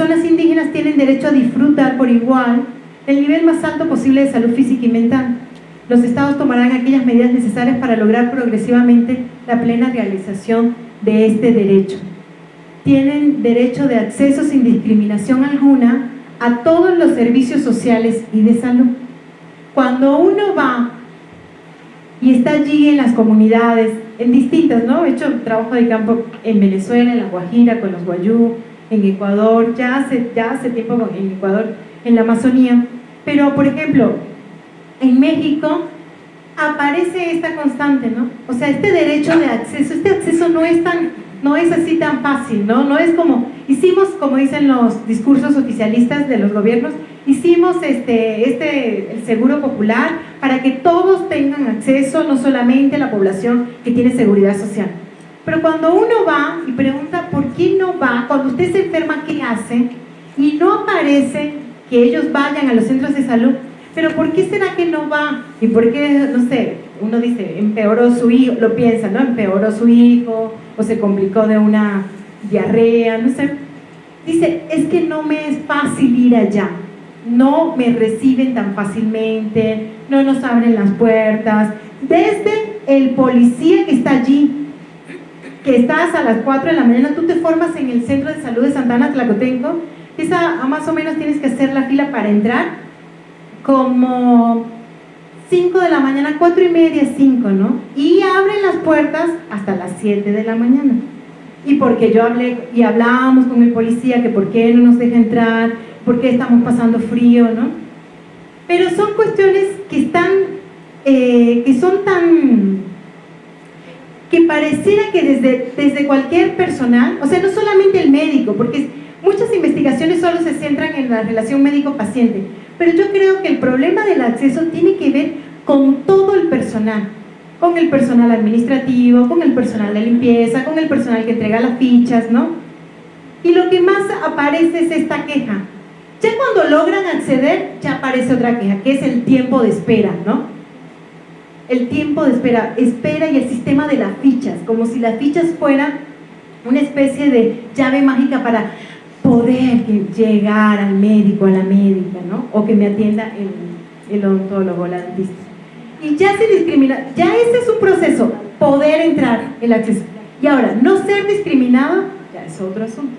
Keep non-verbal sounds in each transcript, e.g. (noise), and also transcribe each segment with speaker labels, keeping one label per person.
Speaker 1: personas indígenas tienen derecho a disfrutar por igual el nivel más alto posible de salud física y mental. Los estados tomarán aquellas medidas necesarias para lograr progresivamente la plena realización de este derecho. Tienen derecho de acceso sin discriminación alguna a todos los servicios sociales y de salud. Cuando uno va y está allí en las comunidades, en distintas, ¿no? He hecho trabajo de campo en Venezuela, en La Guajira, con los Guayú, en Ecuador, ya hace, ya hace tiempo en Ecuador, en la Amazonía. Pero, por ejemplo, en México aparece esta constante, ¿no? O sea, este derecho de acceso, este acceso no es tan, no es así tan fácil, ¿no? No es como, hicimos, como dicen los discursos oficialistas de los gobiernos, hicimos este, este, el seguro popular para que todos tengan acceso, no solamente la población que tiene seguridad social. Pero cuando uno va y pregunta por qué no va, cuando usted se enferma, ¿qué hace? Y no aparece que ellos vayan a los centros de salud, pero ¿por qué será que no va? ¿Y por qué, no sé, uno dice, empeoró su hijo, lo piensa, ¿no? Empeoró su hijo, o se complicó de una diarrea, no sé. Dice, es que no me es fácil ir allá, no me reciben tan fácilmente, no nos abren las puertas. Desde el policía que está allí, que estás a las 4 de la mañana, tú te formas en el Centro de Salud de Santana Tlacotenco, esa más o menos tienes que hacer la fila para entrar, como 5 de la mañana, 4 y media, 5, ¿no? Y abren las puertas hasta las 7 de la mañana. Y porque yo hablé y hablábamos con el policía que por qué no nos deja entrar, por qué estamos pasando frío, ¿no? Pero son cuestiones que están, eh, que son tan, que pareciera que desde, desde cualquier personal, o sea, no solamente el médico, porque muchas investigaciones solo se centran en la relación médico-paciente, pero yo creo que el problema del acceso tiene que ver con todo el personal, con el personal administrativo, con el personal de limpieza, con el personal que entrega las fichas, ¿no? Y lo que más aparece es esta queja. Ya cuando logran acceder, ya aparece otra queja, que es el tiempo de espera, ¿no? El tiempo de espera, espera y el sistema de las fichas, como si las fichas fueran una especie de llave mágica para poder llegar al médico, a la médica, ¿no? O que me atienda el, el odontólogo, la dentista. Y ya se discrimina, ya ese es un proceso, poder entrar, el acceso. Y ahora, no ser discriminado, ya es otro asunto.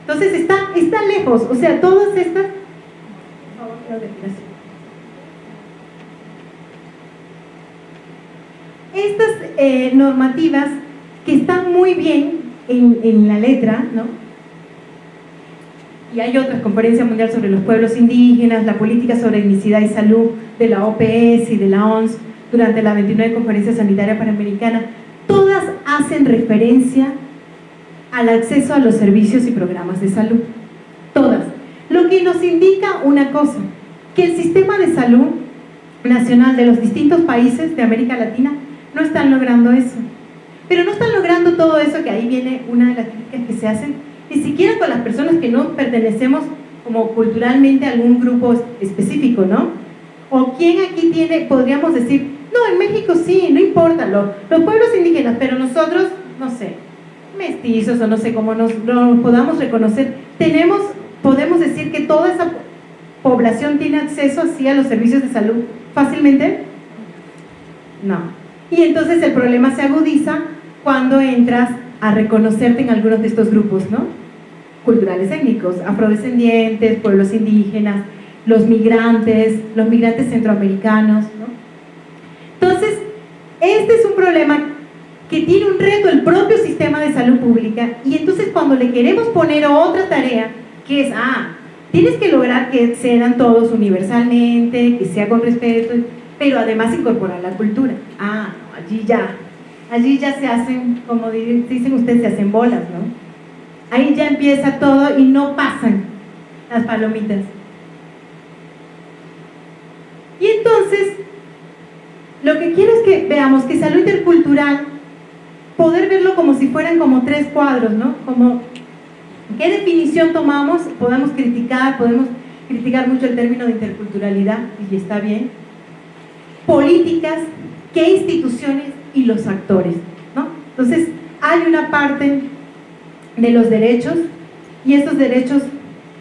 Speaker 1: Entonces está, está lejos, o sea, todas estas... Estas eh, normativas que están muy bien en, la letra, ¿no? y hay otras, Conferencia Mundial sobre los Pueblos Indígenas, la Política sobre Etnicidad y Salud de la OPS y de la ONS durante la 29 Conferencia Sanitaria Panamericana, todas hacen referencia al acceso a los servicios y programas de salud. Todas. Lo que nos indica una cosa, que el sistema de salud nacional de los distintos países de América Latina no están logrando eso. Pero no están logrando todo eso, que ahí viene una de las críticas que se hacen, ni siquiera con las personas que no pertenecemos como culturalmente a algún grupo específico, ¿no? O quién aquí tiene, podríamos decir, no, en México sí, no importa, los pueblos indígenas, pero nosotros, no sé, mestizos o no sé cómo nos, podamos reconocer, tenemos, podemos decir que toda esa población tiene acceso así a los servicios de salud fácilmente? No. Y entonces el problema se agudiza cuando entras a reconocerte en algunos de estos grupos, ¿no? Culturales étnicos, afrodescendientes, pueblos indígenas, los migrantes, los migrantes centroamericanos, ¿no? Entonces, este es un problema que tiene un reto el propio sistema de salud pública y entonces cuando le queremos poner otra tarea, que es, ah, tienes que lograr que sean todos universalmente, que sea con respeto, pero además incorporar la cultura. Ah, allí ya, allí ya se hacen, como dicen ustedes, se hacen bolas, ¿no? Ahí ya empieza todo y no pasan las palomitas. Y entonces, lo que quiero es que veamos que salud intercultural, poder verlo como si fueran como tres cuadros, ¿no? Como, ¿qué definición tomamos? Podemos criticar, podemos criticar mucho el término de interculturalidad, y está bien. Políticas, ¿qué instituciones y los actores. ¿no? Entonces, hay una parte de los derechos y estos derechos,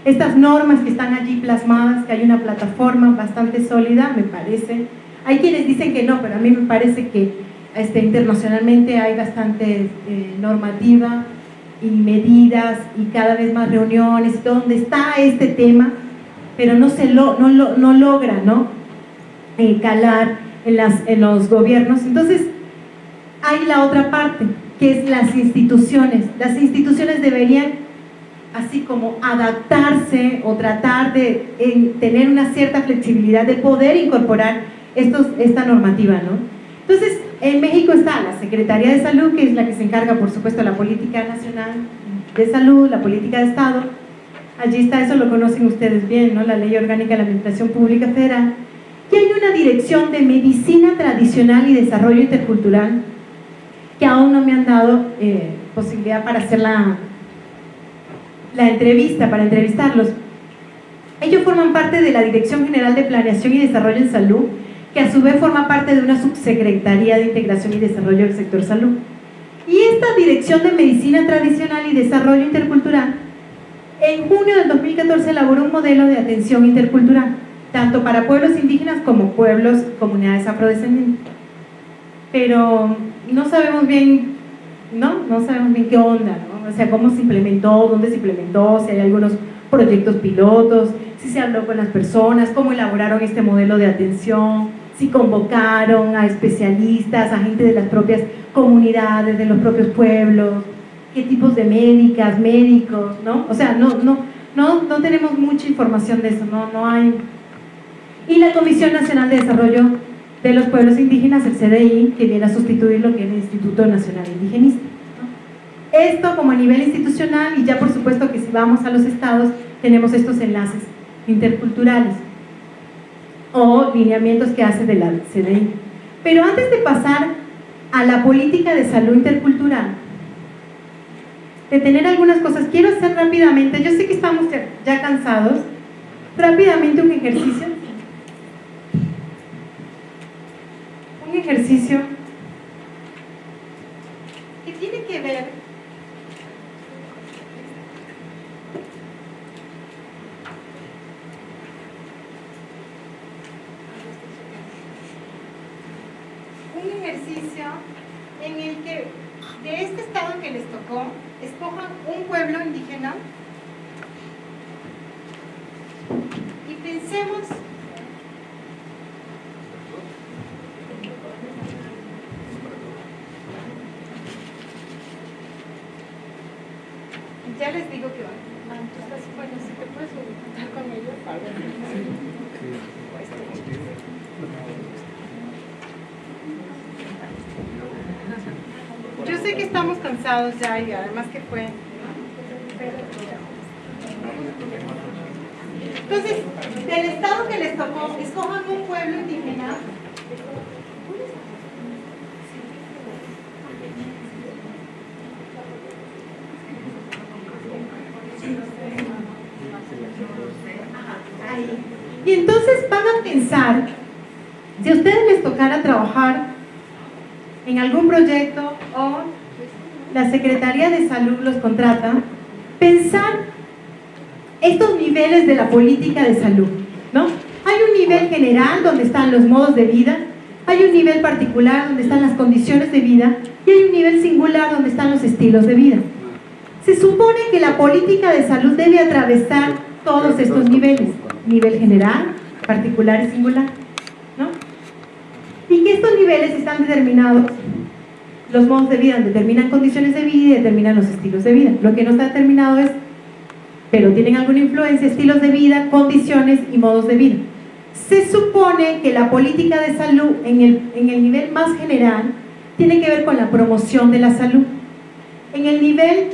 Speaker 1: estas normas que están allí plasmadas, que hay una plataforma bastante sólida, me parece. Hay quienes dicen que no, pero a mí me parece que este, internacionalmente hay bastante eh, normativa y medidas y cada vez más reuniones donde está este tema, pero no, se lo, no, no logra ¿no? Eh, calar en, los gobiernos. Entonces, hay la otra parte, que es las instituciones. Las instituciones deberían así como adaptarse o tratar de tener una cierta flexibilidad de poder incorporar esta normativa, ¿no? Entonces, en México está la Secretaría de Salud, que es la que se encarga, por supuesto, de la política nacional de salud, la política de Estado. Allí está, eso lo conocen ustedes bien, ¿no? La Ley Orgánica de la Administración Pública Federal. Una dirección de Medicina Tradicional y Desarrollo Intercultural que aún no me han dado eh, posibilidad para hacer la, la entrevista, para entrevistarlos. Ellos forman parte de la Dirección General de Planeación y Desarrollo en Salud, que a su vez forma parte de una subsecretaría de Integración y Desarrollo del sector salud. Y esta Dirección de Medicina Tradicional y Desarrollo Intercultural, en junio del 2014 elaboró un modelo de atención intercultural, tanto para pueblos indígenas como pueblos, comunidades afrodescendientes. Pero no sabemos bien, ¿no? No sabemos bien qué onda, ¿no? o sea, cómo se implementó, dónde se implementó, si hay algunos proyectos pilotos, si se habló con las personas, cómo elaboraron este modelo de atención, si convocaron a especialistas, a gente de las propias comunidades, de los propios pueblos, qué tipos de médicas, médicos, ¿no? O sea, no, no, no, no tenemos mucha información de eso, no, no hay. Y la Comisión Nacional de Desarrollo de los Pueblos Indígenas, el CDI, que viene a sustituir lo que es el Instituto Nacional Indigenista. Esto como a nivel institucional y ya por supuesto que si vamos a los estados tenemos estos enlaces interculturales o lineamientos que hace de la CDI. Pero antes de pasar a la política de salud intercultural, de tener algunas cosas, quiero hacer rápidamente, yo sé que estamos ya cansados, rápidamente un ejercicio. Un ejercicio. Que tiene que ver en el que de este estado que les tocó, escojan un pueblo indígena y pensemos ya les digo que van. Ah, bueno, si te puedes contar con ellos. Yo sé que estamos cansados ya y además que fue... Entonces, del estado que les tocó, escojan un pueblo indígena. Y entonces van a pensar, si a ustedes les tocara trabajar en algún proyecto o la Secretaría de Salud los contrata, pensar estos niveles de la política de salud, ¿no? Hay un nivel general donde están los modos de vida, hay un nivel particular donde están las condiciones de vida y hay un nivel singular donde están los estilos de vida. Se supone que la política de salud debe atravesar todos estos niveles, nivel general, particular y singular y que estos niveles están determinados, los modos de vida determinan condiciones de vida y determinan los estilos de vida. Lo que no está determinado es, pero tienen alguna influencia, estilos de vida, condiciones y modos de vida. Se supone que la política de salud en el, en el nivel más general tiene que ver con la promoción de la salud. En el nivel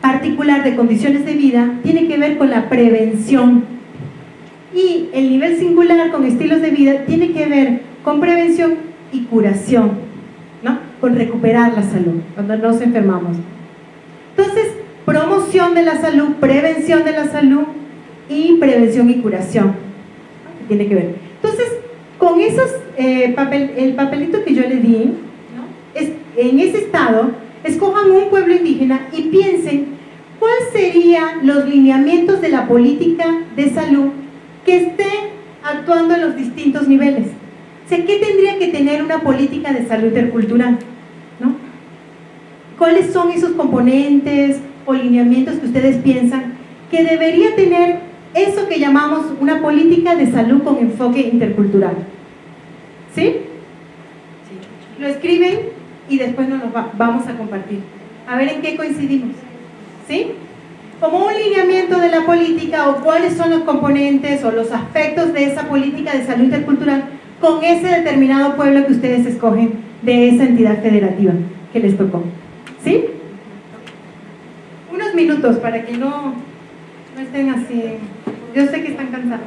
Speaker 1: particular de condiciones de vida tiene que ver con la prevención y el nivel singular con estilos de vida tiene que ver con prevención y curación, ¿no? con recuperar la salud cuando nos enfermamos. Entonces, promoción de la salud, prevención de la salud y prevención y curación. Tiene que ver. Entonces, con esos, eh, papel, el papelito que yo le di, es, en ese estado, escojan un pueblo indígena y piensen ¿cuáles serían los lineamientos de la política de salud que estén actuando en los distintos niveles? ¿Qué tendría que tener una política de salud intercultural? ¿no? ¿Cuáles son esos componentes o lineamientos que ustedes piensan que debería tener eso que llamamos una política de salud con enfoque intercultural? ¿Sí? Lo escriben y después nos lo vamos a compartir. A ver en qué coincidimos. ¿Sí? Como un lineamiento de la política o cuáles son los componentes o los aspectos de esa política de salud intercultural con ese determinado pueblo que ustedes escogen de esa entidad federativa que les tocó. ¿Sí? Unos minutos para que no, no estén así. Yo sé que están cansados.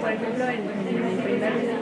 Speaker 2: por ejemplo,
Speaker 3: en, en,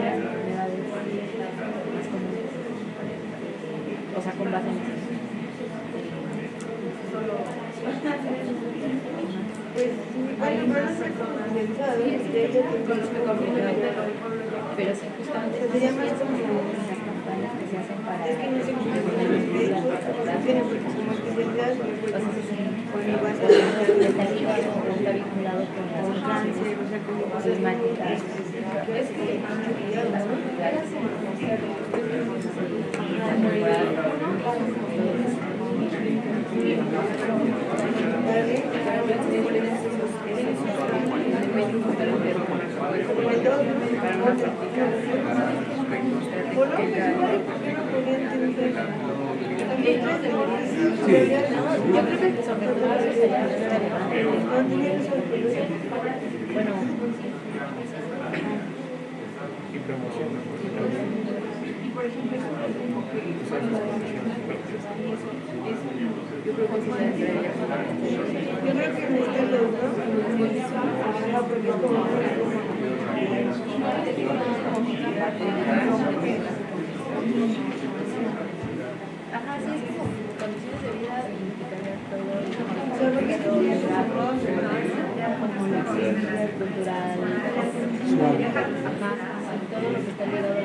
Speaker 3: las enfermedades más comunes. O sea, con base en eso. Pues hay más pero sí, justamente se llama como las campañas que se hacen para es que no sé problemáticas Bueno,
Speaker 2: y promoción.
Speaker 3: Y por ejemplo, yo creo que sí Yo creo que porque es como Ajá, sí, es como condiciones de vida y tener todo el contexto, como la ciencia cultural, ajá todo lo que está ligado a la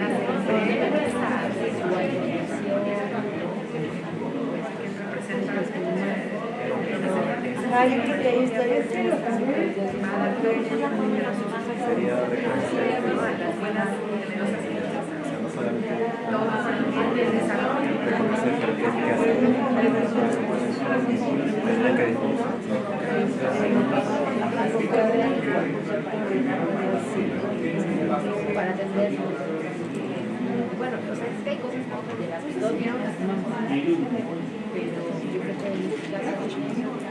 Speaker 3: Ah, yo creo que hay historias que lo para atender. Bueno, o sea, es que hay cosas de que las pero yo creo que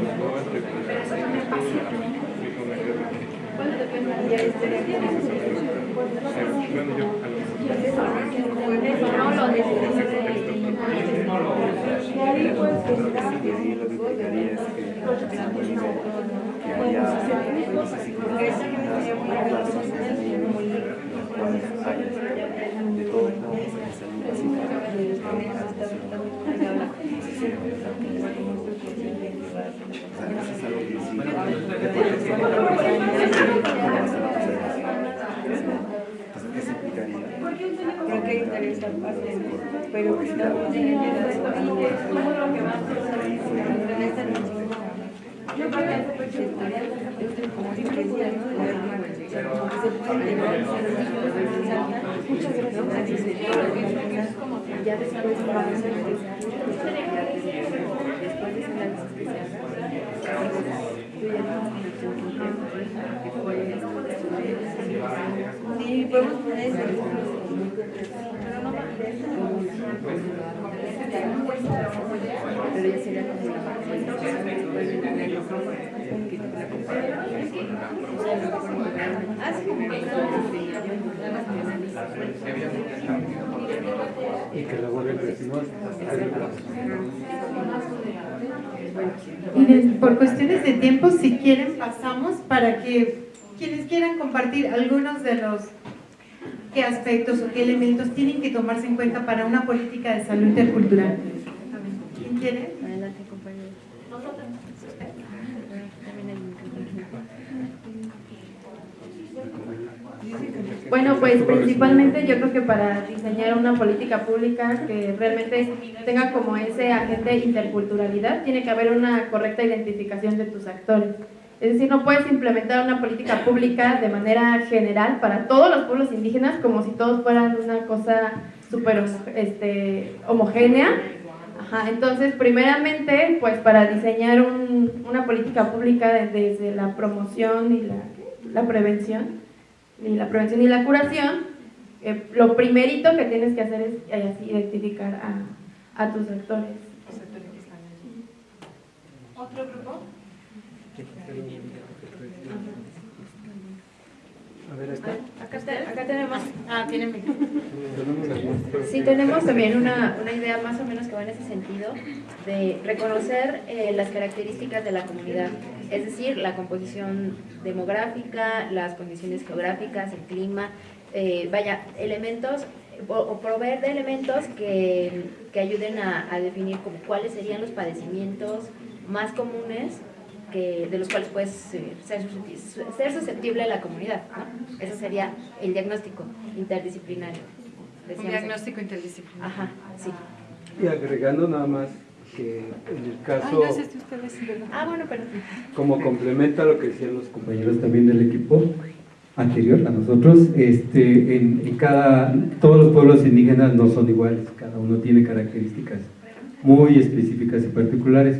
Speaker 2: Gracias lo
Speaker 4: ¿Qué
Speaker 5: pero en ya después vamos a empezar después de ese análisis Sí, podemos poner eso.
Speaker 3: Pero sería como la
Speaker 2: Y que
Speaker 1: por cuestiones de tiempo, si quieren, pasamos para que quienes quieran compartir algunos de los qué aspectos o qué elementos tienen que tomarse en cuenta para una política de salud intercultural. ¿Quién quiere?
Speaker 6: Bueno, pues principalmente yo creo que para diseñar una política pública que realmente tenga como ese agente interculturalidad, tiene que haber una correcta identificación de tus actores. Es decir, no puedes implementar una política pública de manera general para todos los pueblos indígenas como si todos fueran una cosa súper este, homogénea. Ajá, entonces, primeramente, pues para diseñar un- una política pública de- desde la promoción y la, la prevención, y la prevención y la curación, eh, lo primerito que tienes que hacer es eh, así, identificar a, a tus actores.
Speaker 1: ¿Otro grupo?
Speaker 2: A ver, acá.
Speaker 3: Acá, te- acá tenemos,
Speaker 1: Ah, tienen
Speaker 3: sí tenemos también una, una idea más o menos que va en ese sentido de reconocer eh, las características de la comunidad, es decir, la composición demográfica, las condiciones geográficas, el clima, eh, vaya, elementos o, o proveer de elementos que, que ayuden a, a definir como cuáles serían los padecimientos más comunes que, de los cuales puedes eh, ser, ser susceptible a la comunidad. ¿no? Ese sería el diagnóstico interdisciplinario.
Speaker 7: Un
Speaker 3: Decíamos-
Speaker 7: diagnóstico interdisciplinario.
Speaker 3: Ajá, sí.
Speaker 2: Y agregando nada más que en el
Speaker 7: Ay,
Speaker 2: caso,
Speaker 7: no sé si ustedes, ¿verdad?
Speaker 3: Ah, bueno, pero
Speaker 2: como complementa lo que decían los compañeros también del equipo anterior a nosotros, este, en, en cada, todos los pueblos indígenas no son iguales, cada uno tiene características muy específicas y particulares.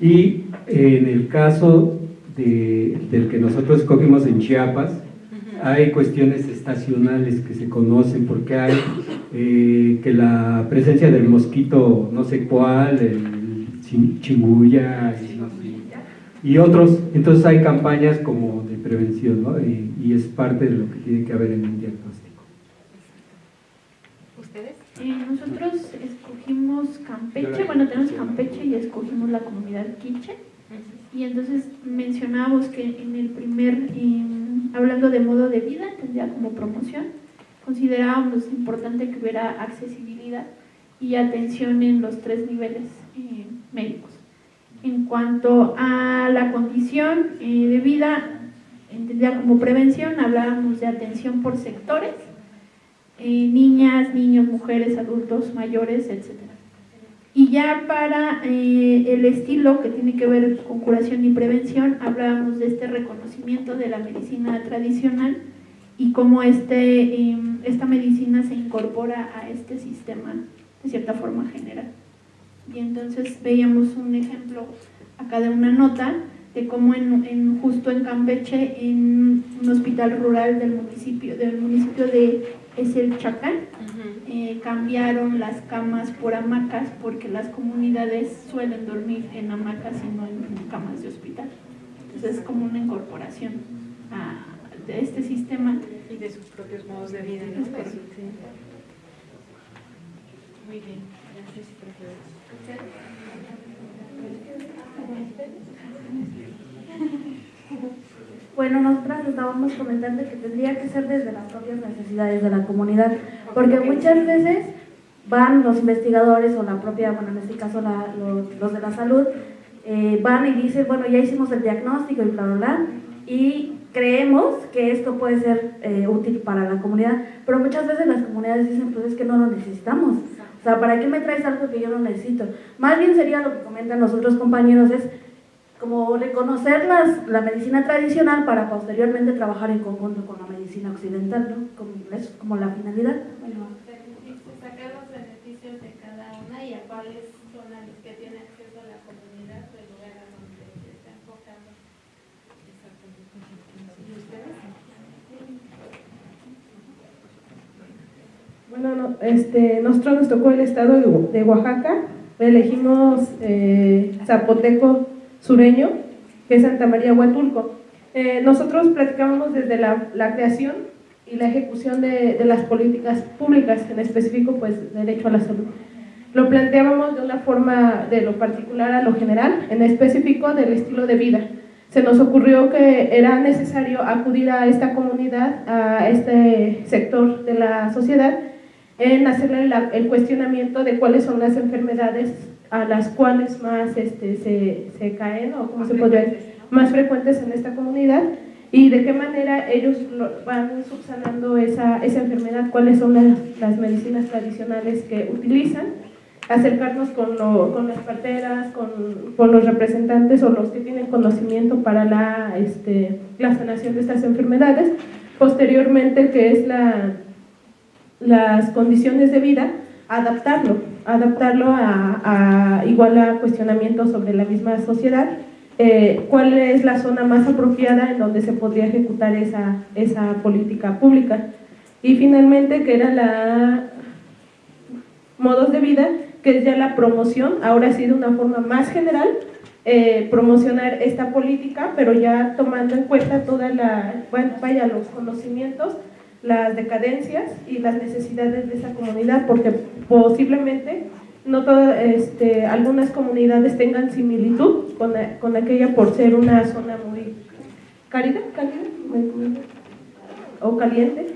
Speaker 2: Y en el caso de- del que nosotros escogimos en Chiapas, hay cuestiones estacionales que se conocen porque hay eh, que la presencia del mosquito no sé cuál, el chin- chinguya y, no sé, y otros, entonces hay campañas como de prevención ¿no? y, y es parte de lo que tiene que haber en un.
Speaker 6: Nosotros escogimos Campeche, bueno, tenemos Campeche y escogimos la comunidad Quiche. Y entonces mencionábamos que en el primer, eh, hablando de modo de vida, tendría como promoción, considerábamos importante que hubiera accesibilidad y atención en los tres niveles eh, médicos. En cuanto a la condición eh, de vida, entendía como prevención, hablábamos de atención por sectores, eh, niñas, niños, mujeres, adultos, mayores, etc. Y ya para eh, el estilo que tiene que ver con curación y prevención, hablábamos de este reconocimiento de la medicina tradicional
Speaker 8: y cómo este, em, esta medicina se incorpora a este sistema de cierta forma general. Y entonces veíamos un ejemplo acá de una nota de cómo en, justo en Campeche, en un hospital rural del municipio, del municipio de Eselchacán, eh, cambiaron las camas por hamacas porque las comunidades suelen dormir en hamacas y no en camas de hospital. Entonces es como una incorporación de este sistema.
Speaker 7: Y de sus propios modos de vida. Muy bien, (laughs)
Speaker 9: Bueno, nosotras estábamos comentando que tendría que ser desde las propias necesidades de la comunidad, porque muchas veces van los investigadores o la propia, bueno, en este caso los, de la salud, eh, van y dicen, bueno, ya hicimos el diagnóstico y bla, bla, bla, y creemos que esto puede ser eh, útil para la comunidad, pero muchas veces las comunidades dicen, pues es que no lo necesitamos. O sea, ¿para qué me traes algo que yo no necesito? Más bien sería lo que comentan los otros compañeros, es como reconocer las, la medicina tradicional para posteriormente trabajar en conjunto con la medicina occidental, ¿no? Como, es como la finalidad.
Speaker 8: Bueno, sacar los beneficios de cada una y a cuáles son las que tiene acceso a la comunidad del lugar a donde se está enfocando. ¿Y ustedes?
Speaker 10: Bueno, este, nosotros nos tocó el estado de Oaxaca, elegimos eh, Zapoteco sureño, que es Santa María Huatulco. Eh, nosotros platicábamos desde la, la, creación y la ejecución de, de, las políticas públicas, en específico, pues, derecho a la salud. Lo planteábamos de una forma de lo particular a lo general, en específico del estilo de vida. Se nos ocurrió que era necesario acudir a esta comunidad, a este sector de la sociedad, en hacerle el cuestionamiento de cuáles son las enfermedades a las cuales más este, se, se caen o como se puede más frecuentes en esta comunidad. Y de qué manera ellos van subsanando esa, esa enfermedad, cuáles son las, las, medicinas tradicionales que utilizan, acercarnos con, lo, con las parteras, con, con, los representantes o los que tienen conocimiento para la, este, la sanación de estas enfermedades, posteriormente que es la, las condiciones de vida, adaptarlo, adaptarlo a, igual a cuestionamientos sobre la misma sociedad, eh, cuál es la zona más apropiada en donde se podría ejecutar esa, esa política pública. Y finalmente, que era la modos de vida, que es ya la promoción, ahora sí de una forma más general, eh, promocionar esta política, pero ya tomando en cuenta toda la, vaya, los conocimientos las decadencias y las necesidades de esa comunidad, porque posiblemente no todas, este, algunas comunidades tengan similitud con, con, aquella por ser una zona muy cálida, cálida o caliente.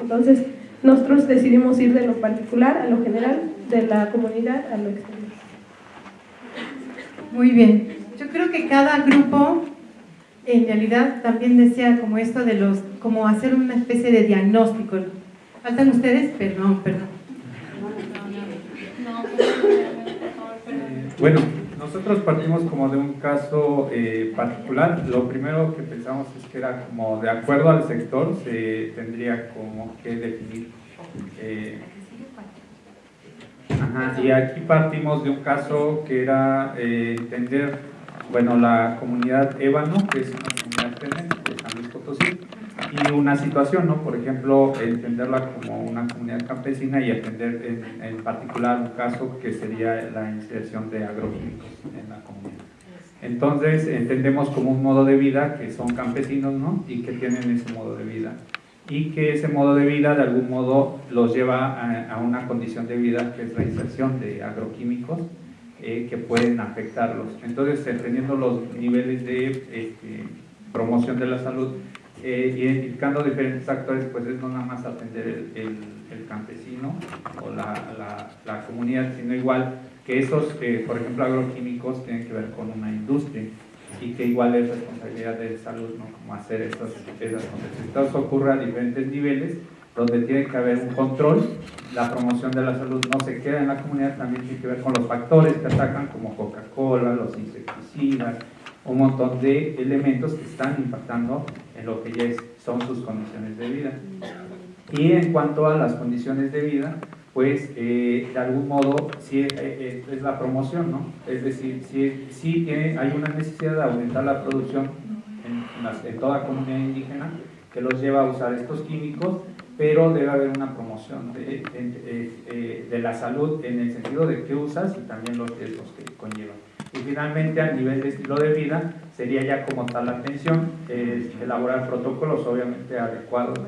Speaker 10: Entonces, nosotros decidimos ir de lo particular a lo general, de la comunidad a lo exterior.
Speaker 1: Muy bien. Yo creo que cada grupo en realidad también decía como esto de los, como hacer una especie de diagnóstico. ¿Faltan ustedes? Perdón, perdón.
Speaker 11: Bueno, nosotros partimos como de un caso eh, particular. Lo primero que pensamos es que era como de acuerdo al sector se tendría como que definir. Eh, ajá, y aquí partimos de un caso que era eh, entender bueno, la comunidad ébano, que es una comunidad tenente y una situación, ¿no? Por ejemplo, entenderla como una comunidad campesina y atender en, en particular un caso que sería la inserción de agroquímicos en la comunidad. Entonces, entendemos como un modo de vida que son campesinos, ¿no? Y que tienen ese modo de vida. Y que ese modo de vida, de algún modo, los lleva a, a una condición de vida que es la inserción de agroquímicos eh, que pueden afectarlos. Entonces, teniendo los niveles de este, promoción de la salud, eh, identificando diferentes actores, pues es no nada más atender el, el, campesino o la, la, la, comunidad, sino igual que esos, por ejemplo, agroquímicos tienen que ver con una industria y que igual es responsabilidad de salud, ¿no? Como hacer esas, esas cosas. Entonces ocurre a diferentes niveles, donde tiene que haber un control, la promoción de la salud no se queda en la comunidad, también tiene que ver con los factores que atacan como Coca-Cola, los insecticidas, un montón de elementos que están impactando en lo que ya son sus condiciones de vida. Y en cuanto a las condiciones de vida, pues eh, de algún modo sí eh, eh, es la promoción, ¿no? Es decir, sí, sí hay una necesidad de aumentar la producción en, en toda comunidad indígena que los lleva a usar estos químicos, pero debe haber una promoción de, de, la salud en el sentido de qué usas y también los riesgos que conllevan. Y finalmente, a nivel de estilo de vida, sería ya como tal la atención, elaborar protocolos obviamente adecuados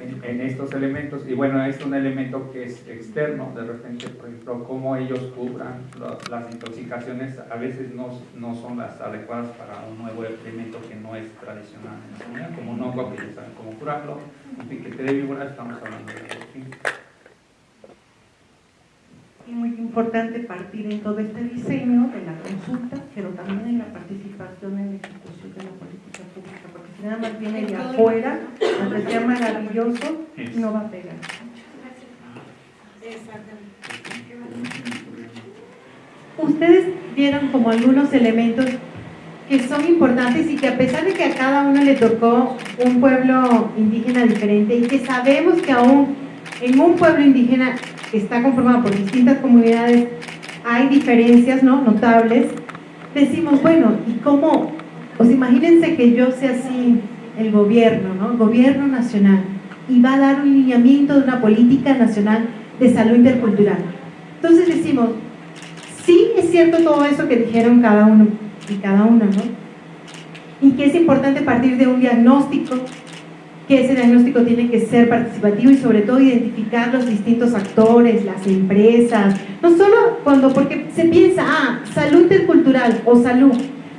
Speaker 11: en, estos elementos. Y bueno, es un elemento que es externo, de repente, por ejemplo, cómo ellos cubran las intoxicaciones, a veces no, no, son las adecuadas para un nuevo elemento que no es tradicional en la comunidad, como un hongo que ya saben cómo curarlo, un piquete de víbora, estamos hablando de
Speaker 12: y muy importante partir en todo este diseño de la consulta, pero también en la participación en la ejecución de la política pública, porque si nada más viene de afuera, aunque sea maravilloso, no va a pegar.
Speaker 1: Ustedes vieron como algunos elementos que son importantes y que a pesar de que a cada uno le tocó un pueblo indígena diferente y que sabemos que aún en un pueblo indígena está conformado por distintas comunidades, hay diferencias ¿no? notables, decimos, bueno, ¿y cómo? Pues imagínense que yo sea así el gobierno, ¿no? Gobierno nacional, y va a dar un lineamiento de una política nacional de salud intercultural. Entonces decimos, sí es cierto todo eso que dijeron cada uno y cada una, ¿no? Y que es importante partir de un diagnóstico que ese diagnóstico tiene que ser participativo y sobre todo identificar los distintos actores, las empresas, no solo cuando, porque se piensa, ah, salud intercultural o salud,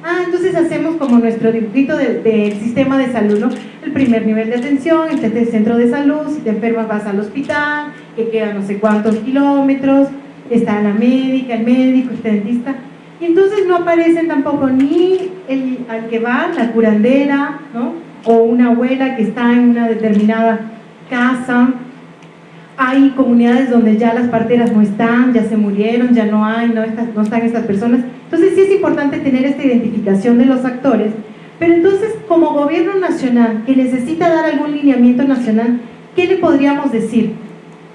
Speaker 1: ah, entonces hacemos como nuestro dibujito del sistema de salud, ¿no? El primer nivel de atención, el centro de salud, si te enfermas vas al hospital, que queda no sé cuántos kilómetros, está la médica, el médico, el dentista, y entonces no aparecen tampoco ni el, al que va, la curandera, ¿no? O una abuela que está en una determinada casa. Hay comunidades donde ya las parteras no están, ya se murieron, ya no hay, no, no están estas personas. Entonces sí es importante tener esta identificación de los actores, pero entonces como gobierno nacional que necesita dar algún lineamiento nacional, ¿qué le podríamos decir?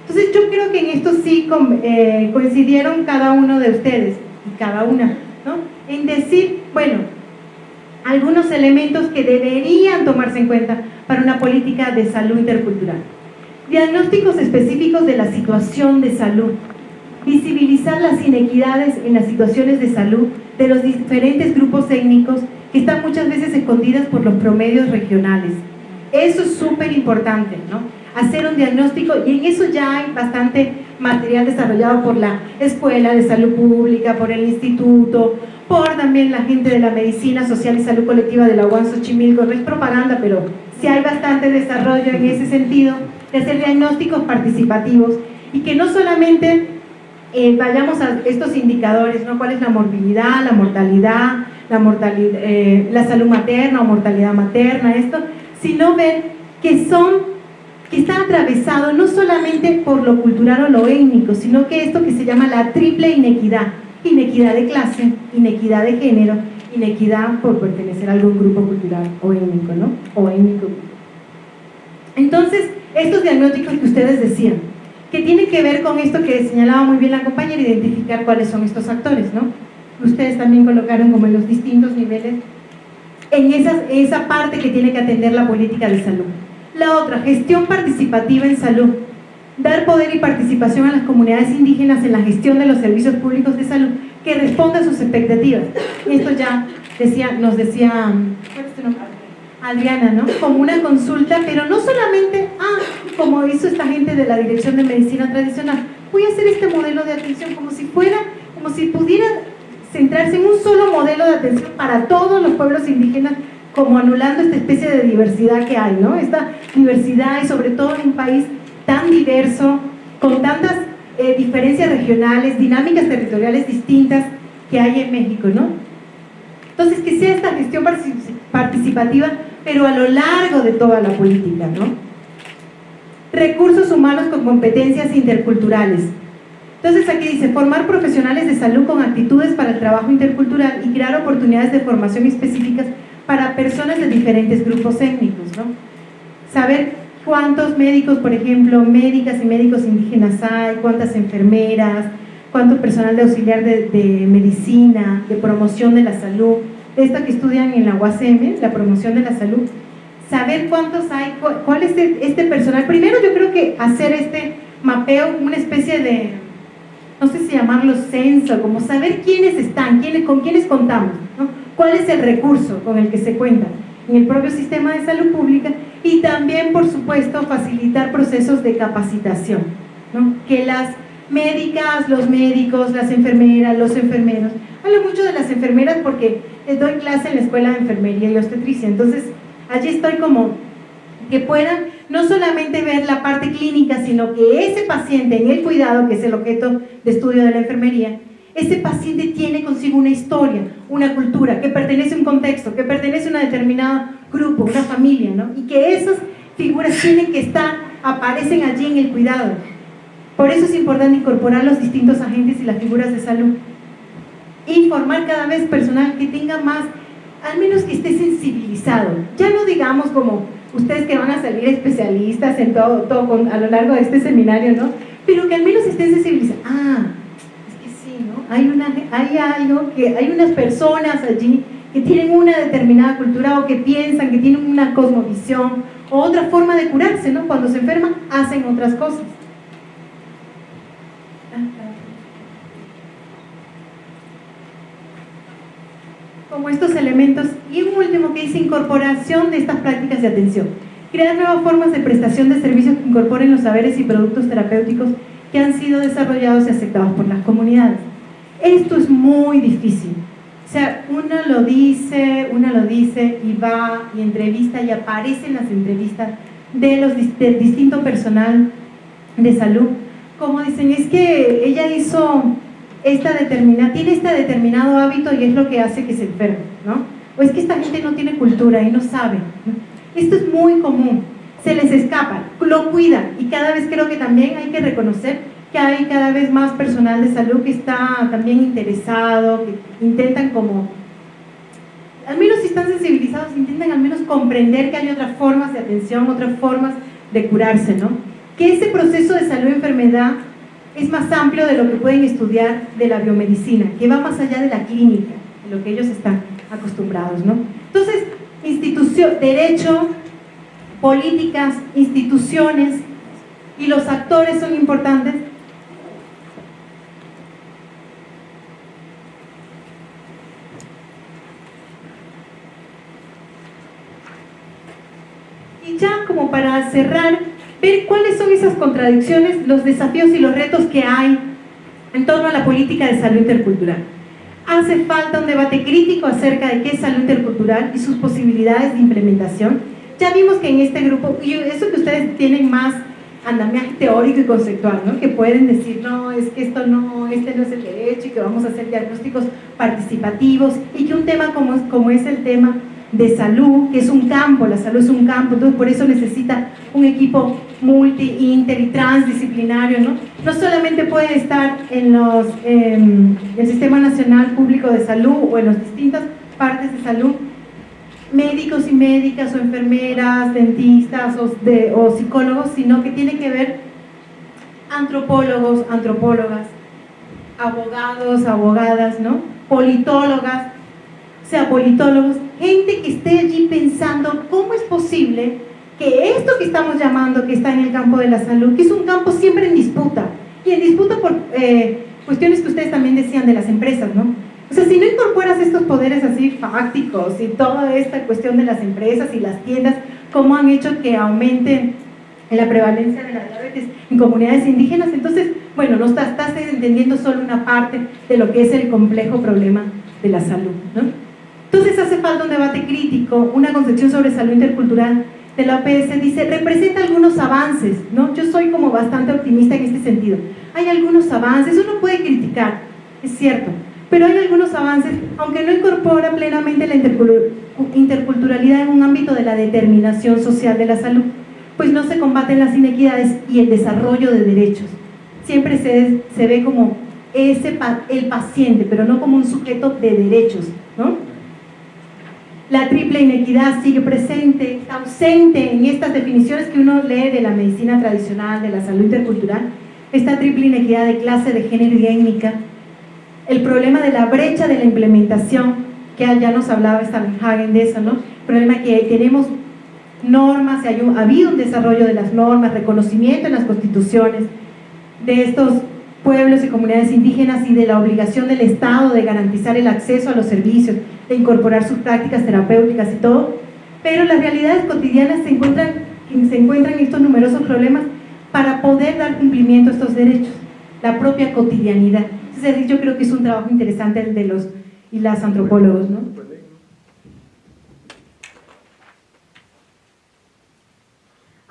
Speaker 1: Entonces yo creo que en esto sí eh, coincidieron cada uno de ustedes y cada una, ¿no? En decir, bueno, algunos elementos que deberían tomarse en cuenta para una política de salud intercultural. Diagnósticos específicos de la situación de salud. Visibilizar las inequidades en las situaciones de salud de los diferentes grupos étnicos que están muchas veces escondidas por los promedios regionales. Eso es súper importante, ¿no? Hacer un diagnóstico y en eso ya hay bastante material desarrollado por la Escuela de Salud Pública, por el Instituto, por también la gente de la Medicina Social y Salud Colectiva de la UAN Xochimilco, no es propaganda, pero sí hay bastante desarrollo en ese sentido, de hacer diagnósticos participativos y que no solamente eh, vayamos a estos indicadores, ¿no? ¿Cuál es la morbilidad, la mortalidad, la, mortalidad, eh, la salud materna o mortalidad materna, esto, sino ver que son, que están atravesados no solamente por lo cultural o lo étnico, sino que esto que se llama la triple inequidad, inequidad de clase, inequidad de género, inequidad por pertenecer a algún grupo cultural o étnico, ¿no? O étnico. Entonces, estos diagnósticos que ustedes decían, que tienen que ver con esto que señalaba muy bien la compañera, identificar cuáles son estos actores, ¿no? Ustedes también colocaron como en los distintos niveles, en esa, esa parte que tiene que atender la política de salud. La otra, gestión participativa en salud dar poder y participación a las comunidades indígenas en la gestión de los servicios públicos de salud que responda a sus expectativas. Esto ya decía, nos decía Adriana, ¿no? Como una consulta, pero no solamente, ah, como hizo esta gente de la Dirección de Medicina Tradicional, voy a hacer este modelo de atención como si fuera, como si pudiera centrarse en un solo modelo de atención para todos los pueblos indígenas, como anulando esta especie de diversidad que hay, ¿no? Esta diversidad y sobre todo en un país tan diverso, con tantas eh, diferencias regionales, dinámicas territoriales distintas que hay en México, ¿no? Entonces, que sea esta gestión participativa, pero a lo largo de toda la política, ¿no? Recursos humanos con competencias interculturales. Entonces aquí dice, formar profesionales de salud con actitudes para el trabajo intercultural y crear oportunidades de formación específicas para personas de diferentes grupos étnicos, ¿no? saber cuántos médicos, por ejemplo, médicas y médicos indígenas hay, cuántas enfermeras, cuánto personal de auxiliar de, de medicina, de promoción de la salud, esta que estudian en la UACM, la promoción de la salud, saber cuántos hay, cuál es este personal. Primero yo creo que hacer este mapeo, una especie de, no sé si llamarlo censo, como saber quiénes están, quiénes, con quiénes contamos, ¿no? cuál es el recurso con el que se cuenta en el propio sistema de salud pública y también, por supuesto, facilitar procesos de capacitación, que las médicas, los médicos, las enfermeras, los enfermeros, hablo mucho de las enfermeras porque doy clase en la escuela de enfermería y obstetricia, entonces allí estoy como que puedan no solamente ver la parte clínica, sino que ese paciente en el cuidado, que es el objeto de estudio de la enfermería, ese paciente tiene consigo una historia, una cultura, que pertenece a un contexto, que pertenece a un determinado grupo, una familia, ¿no? Y que esas figuras tienen que estar, aparecen allí en el cuidado. Por eso es importante incorporar los distintos agentes y las figuras de salud. Y formar cada vez personal que tenga más, al menos que esté sensibilizado. Ya no digamos como ustedes que van a salir especialistas en todo, todo a lo largo de este seminario, ¿no? Pero que al menos estén sensibilizados. Ah, es que sí, ¿no? Hay, una, hay algo que, hay unas personas allí que tienen una determinada cultura o que piensan, que tienen una cosmovisión o otra forma de curarse, ¿no? Cuando se enferman, hacen otras cosas. como estos elementos y un último que dice incorporación de estas prácticas de atención. Crear nuevas formas de prestación de servicios que incorporen los saberes y productos terapéuticos que han sido desarrollados y aceptados por las comunidades. Esto es muy difícil. O sea, una lo dice, una lo dice y va y entrevista y aparece en las entrevistas de los del distinto personal de salud. Como dicen, es que ella hizo esta determina, tiene este determinado hábito y es lo que hace que se enferme, ¿no? O es que esta gente no tiene cultura y no sabe. Esto es muy común, se les escapa, lo cuidan y cada vez creo que también hay que reconocer que hay cada vez más personal de salud que está también interesado, que intentan como, al menos si están sensibilizados, intentan al menos comprender que hay otras formas de atención, otras formas de curarse, ¿no? Que ese proceso de salud-enfermedad es más amplio de lo que pueden estudiar de la biomedicina, que va más allá de la clínica, de lo que ellos están acostumbrados. ¿no? Entonces, institución, derecho, políticas, instituciones y los actores son importantes. Y ya como para cerrar, ver cuáles son esas contradicciones, los desafíos y los retos que hay en torno a la política de salud intercultural. Hace falta un debate crítico acerca de qué es salud intercultural y sus posibilidades de implementación. Ya vimos que en este grupo, y eso que ustedes tienen más andamiaje teórico y conceptual, ¿no? que pueden decir, no, es que esto no, este no es el derecho y que vamos a hacer diagnósticos participativos y que un tema como, como es el tema de salud, que es un campo, la salud es un campo, entonces por eso necesita un equipo multi, inter y transdisciplinario, ¿no? No solamente puede estar en los, el Sistema Nacional Público de Salud o en las distintas partes de salud, médicos y médicas o enfermeras, dentistas o, de, o psicólogos, sino que tiene que ver antropólogos, antropólogas, abogados, abogadas, ¿no? Politólogas, o sea, politólogos, gente que esté allí pensando cómo es posible que esto que estamos llamando que está en el campo de la salud, que es un campo siempre en disputa, y en disputa por eh, cuestiones que ustedes también decían de las empresas, ¿no? O sea, si no incorporas estos poderes así fácticos y toda esta cuestión de las empresas y las tiendas, ¿cómo han hecho que aumente la prevalencia de la diabetes en comunidades indígenas? Entonces, bueno, no estás, estás entendiendo solo una parte de lo que es el complejo problema de la salud, ¿no? Entonces hace falta un debate crítico, una concepción sobre salud intercultural de la OPS, dice, representa algunos avances, ¿no? Yo soy como bastante optimista en este sentido. Hay algunos avances, uno puede criticar, es cierto, pero hay algunos avances, aunque no incorpora plenamente la interculturalidad en un ámbito de la determinación social de la salud, pues no se combaten las inequidades y el desarrollo de derechos. Siempre se, se ve como ese, el paciente, pero no como un sujeto de derechos, ¿no? La triple inequidad sigue presente, ausente en estas definiciones que uno lee de la medicina tradicional, de la salud intercultural, esta triple inequidad de clase, de género y étnica, el problema de la brecha de la implementación, que ya nos hablaba Hagen de eso, ¿no? El problema que tenemos normas, ha habido un desarrollo de las normas, reconocimiento en las constituciones de estos pueblos y comunidades indígenas y de la obligación del Estado de garantizar el acceso a los servicios, de incorporar sus prácticas terapéuticas y todo, pero las realidades cotidianas se encuentran, se encuentran estos numerosos problemas para poder dar cumplimiento a estos derechos, la propia cotidianidad. Entonces, yo creo que es un trabajo interesante el de los y las antropólogos, ¿no?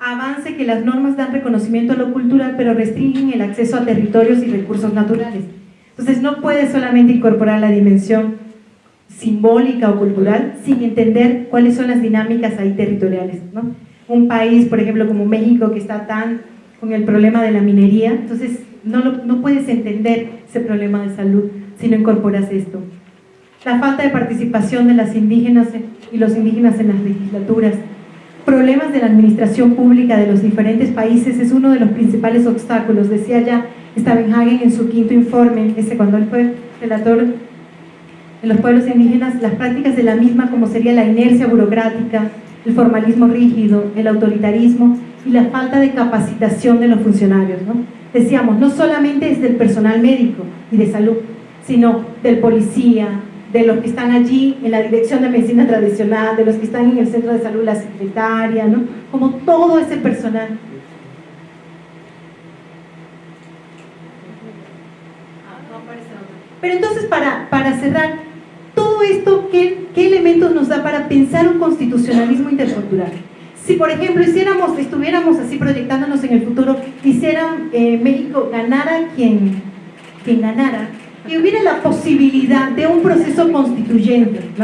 Speaker 1: Avance que las normas dan reconocimiento a lo cultural, pero restringen el acceso a territorios y recursos naturales. Entonces no puede solamente incorporar la dimensión simbólica o cultural sin entender cuáles son las dinámicas ahí territoriales. ¿no? Un país, por ejemplo, como México, que está tan con el problema de la minería, entonces no, no puedes entender ese problema de salud si no incorporas esto. La falta de participación de las indígenas y los indígenas en las legislaturas, problemas de la administración pública de los diferentes países es uno de los principales obstáculos, decía ya Stavenhagen en su quinto informe, ese cuando él fue relator de los pueblos indígenas, las prácticas de la misma como sería la inercia burocrática, el formalismo rígido, el autoritarismo y la falta de capacitación de los funcionarios. ¿no? Decíamos, no solamente es del personal médico y de salud, sino del policía, de los que están allí en la dirección de medicina tradicional, de los que están en el centro de salud, la secretaria, ¿no? como todo ese personal. Pero entonces, para, para cerrar, todo esto, ¿qué, ¿qué elementos nos da para pensar un constitucionalismo intercultural? Si, por ejemplo, hiciéramos, estuviéramos así proyectándonos en el futuro, hiciera eh, México ganara quien, quien ganara, y hubiera la posibilidad de un proceso constituyente, ¿no?